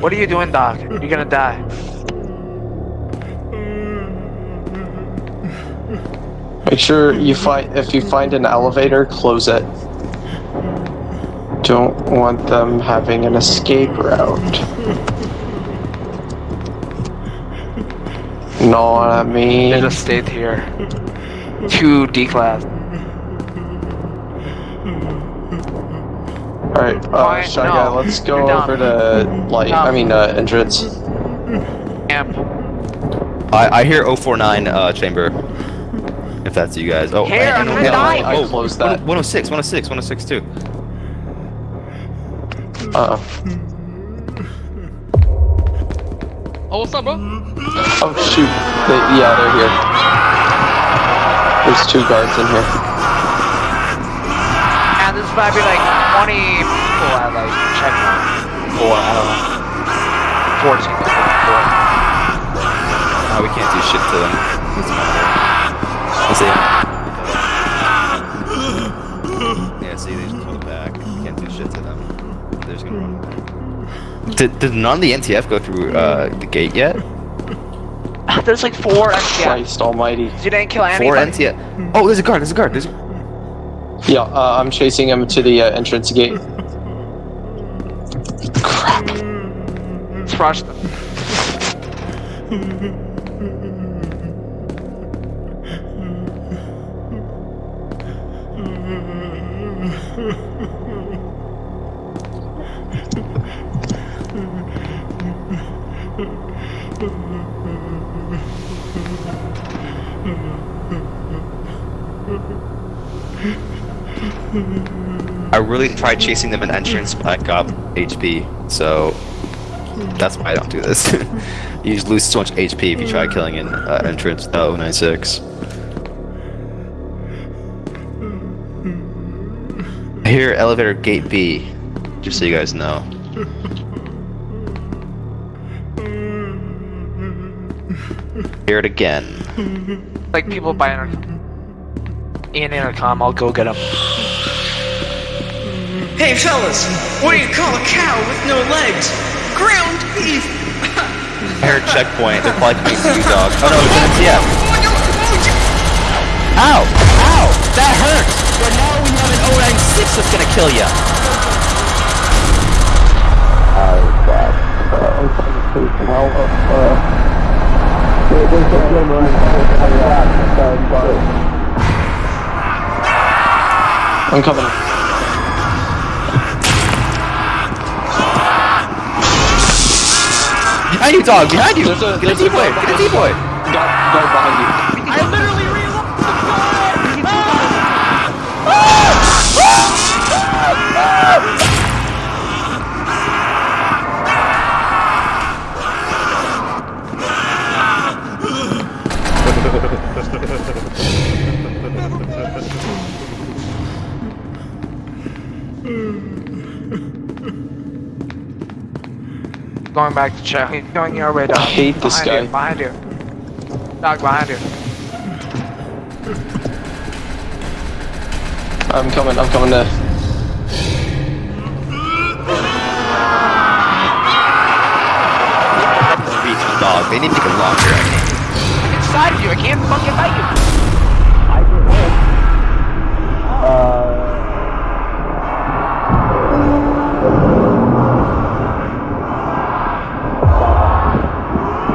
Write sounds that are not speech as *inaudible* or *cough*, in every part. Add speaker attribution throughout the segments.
Speaker 1: What are you doing, Doc? You're gonna die.
Speaker 2: Make sure you find if you find an elevator, close it. Don't want them having an escape route. Know what I
Speaker 1: They
Speaker 2: mean?
Speaker 1: just stayed here. Two D class.
Speaker 2: Alright, uh,
Speaker 1: Fine,
Speaker 2: Shy
Speaker 1: no,
Speaker 2: Guy, let's go
Speaker 1: you're dumb.
Speaker 2: over to light. I mean, uh, entrance.
Speaker 1: Camp.
Speaker 3: I, I hear 049 uh, chamber. If that's you guys. Oh,
Speaker 1: Here,
Speaker 3: I,
Speaker 1: I'm
Speaker 3: I,
Speaker 1: gonna
Speaker 3: oh.
Speaker 2: I
Speaker 3: oh,
Speaker 2: closed that.
Speaker 3: 106, 106, 106 too.
Speaker 2: Uh
Speaker 4: Oh, what's up, bro?
Speaker 2: oh shoot. They, yeah, they're here. There's two guards in here.
Speaker 1: And this might be like 20 people at like checkpoint. Or, I don't know. 14 people.
Speaker 3: Oh, we can't do shit to them. Doesn't matter. Let's see. Yeah, see, they just pulled back. We can't do shit to them. They're just gonna run back. Did, did none of the NTF go through uh, the gate yet? *laughs*
Speaker 1: There's like four NTF.
Speaker 2: Christ almighty.
Speaker 1: You didn't kill
Speaker 3: Four
Speaker 1: anybody.
Speaker 3: NTF. Oh, there's a guard. There's a guard. There's a...
Speaker 2: Yeah, uh, I'm chasing him to the uh, entrance gate. Crap.
Speaker 1: Let's rush them. *laughs*
Speaker 3: I really tried chasing them in entrance, but I got HP, so that's why I don't do this. *laughs* you just lose so much HP if you try killing in uh, entrance. Oh, 96. I hear elevator gate B, just so you guys know. Hear it again.
Speaker 1: Like people by intercom. In intercom, I'll go get them.
Speaker 5: Hey fellas, what do you call a cow with no legs? Ground beef! *laughs*
Speaker 3: I heard checkpoint. They're probably coming to you, dog. Oh no, it's an NTF. Ow! Ow! That hurts! But now we have an 096 that's gonna kill ya!
Speaker 2: I'm coming.
Speaker 3: Behind you, dog! Behind you!
Speaker 2: There's a-
Speaker 3: Get a D-boy! Get a
Speaker 2: behind you.
Speaker 3: D-boy!
Speaker 2: Guard, guard behind you.
Speaker 1: Going back to check. He's going your way, dog.
Speaker 2: I hate this
Speaker 1: behind
Speaker 2: guy.
Speaker 1: You, behind you. Dog, behind you.
Speaker 2: I'm coming, I'm coming to.
Speaker 3: Reach dog. They need to get longer, I think.
Speaker 1: I'm inside of you. I can't fucking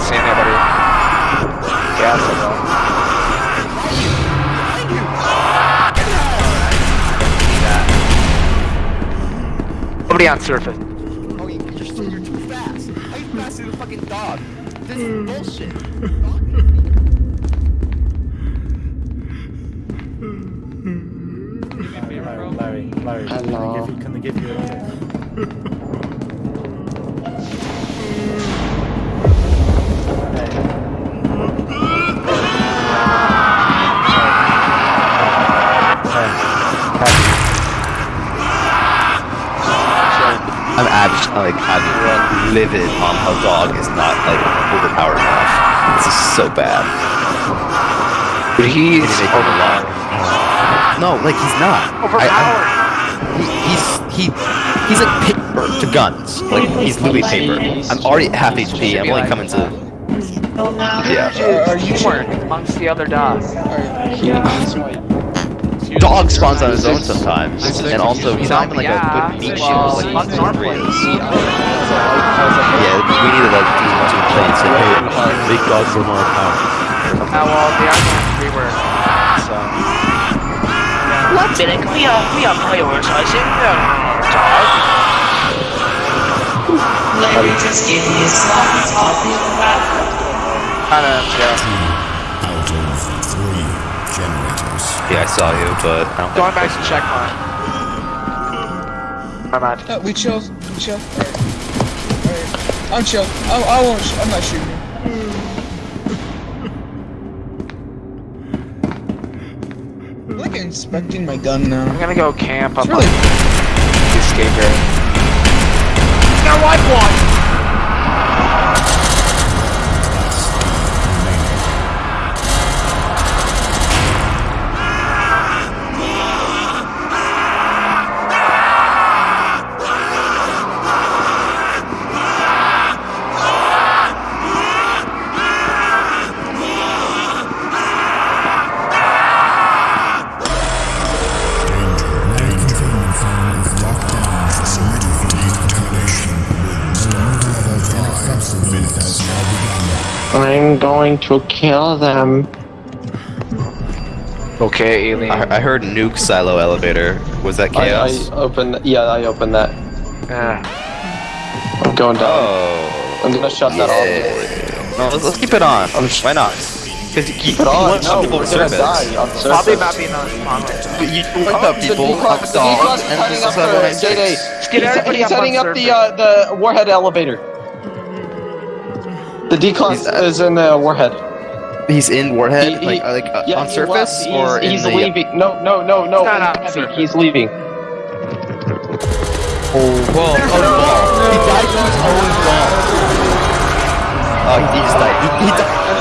Speaker 1: Not seeing anybody. Gas it though. Nobody on surface.
Speaker 3: Oh, you, you're, still, you're too fast. How you faster than a fucking dog? This is mm. bullshit.
Speaker 4: Larry,
Speaker 6: Hello. Can I
Speaker 2: Hello.
Speaker 6: give you, can I give you
Speaker 3: I'm livid on how dog is not like overpowered enough. This is so bad.
Speaker 1: But he's
Speaker 3: Did he make it? No, like he's not.
Speaker 1: Overpowered.
Speaker 3: I'm- he, he's he he's like paper to guns. Like he's literally paper. I'm already at half HP. I'm only coming to yeah.
Speaker 5: Are you
Speaker 1: Teamwork amongst the other dogs.
Speaker 3: Dog spawns on his own sometimes, and also he's not even like a good meat shield. Like
Speaker 1: bugs
Speaker 3: he's
Speaker 1: aren't
Speaker 3: three.
Speaker 1: playing.
Speaker 3: Yeah, we need to like do one two play and say, hey, big dogs are more powerful.
Speaker 1: Uh, well, the argument we were, so.
Speaker 7: One minute, we are we are prioritizing the dog.
Speaker 5: Larry just gave me a slot talking about
Speaker 1: Kind of, yeah.
Speaker 8: Out of three generators.
Speaker 3: Yeah, I saw you, but I don't.
Speaker 1: Going back to checkpoint. My bad.
Speaker 5: Uh, we chill. We chill. Alright. Alright. I'm chill. I, I won't. Sh- I'm not shooting. I'm like inspecting my gun now.
Speaker 1: I'm gonna go camp up
Speaker 5: It's really.
Speaker 1: on the escape area. Now wipe one!
Speaker 2: I'm going to kill them.
Speaker 1: Okay, alien.
Speaker 3: I, I heard nuke silo elevator. Was that chaos?
Speaker 2: I opened. Yeah, I opened that.
Speaker 1: Uh,
Speaker 2: I'm going down.
Speaker 3: oh.
Speaker 2: I'm gonna shut that off.
Speaker 3: No, let's, let's keep it on. Why not? Because you, you,
Speaker 2: Keep it on.
Speaker 3: want some
Speaker 2: No,
Speaker 3: people
Speaker 2: we're
Speaker 3: to
Speaker 2: gonna
Speaker 3: surface.
Speaker 2: die on
Speaker 1: probably
Speaker 2: surface.
Speaker 1: not being on spawn right
Speaker 3: But you want
Speaker 2: Oh,
Speaker 3: the
Speaker 2: the
Speaker 3: people,
Speaker 2: D-Class-
Speaker 3: fuck
Speaker 2: the D-Class
Speaker 3: dogs,
Speaker 2: is
Speaker 3: and
Speaker 2: heading
Speaker 3: just
Speaker 2: up
Speaker 3: have a
Speaker 2: the
Speaker 3: nice
Speaker 2: Day Day.
Speaker 3: fix.
Speaker 1: Get
Speaker 2: He's,
Speaker 1: everybody
Speaker 2: he's
Speaker 1: up
Speaker 2: heading up the uh, the warhead elevator. The D class
Speaker 3: He's, uh,
Speaker 2: is in the warhead.
Speaker 3: He's in Warhead,
Speaker 2: He- he-
Speaker 3: like, uh, like uh,
Speaker 2: Yeah,
Speaker 3: on surface,
Speaker 2: left.
Speaker 3: or
Speaker 2: he's,
Speaker 3: in
Speaker 2: he's
Speaker 3: the.
Speaker 2: leaving. No, no, no, no.
Speaker 1: Not
Speaker 2: in
Speaker 1: on
Speaker 2: heavy.
Speaker 1: surface.
Speaker 2: He's leaving.
Speaker 3: Whoa! He died to his own ball. Oh, he just died. He, he died.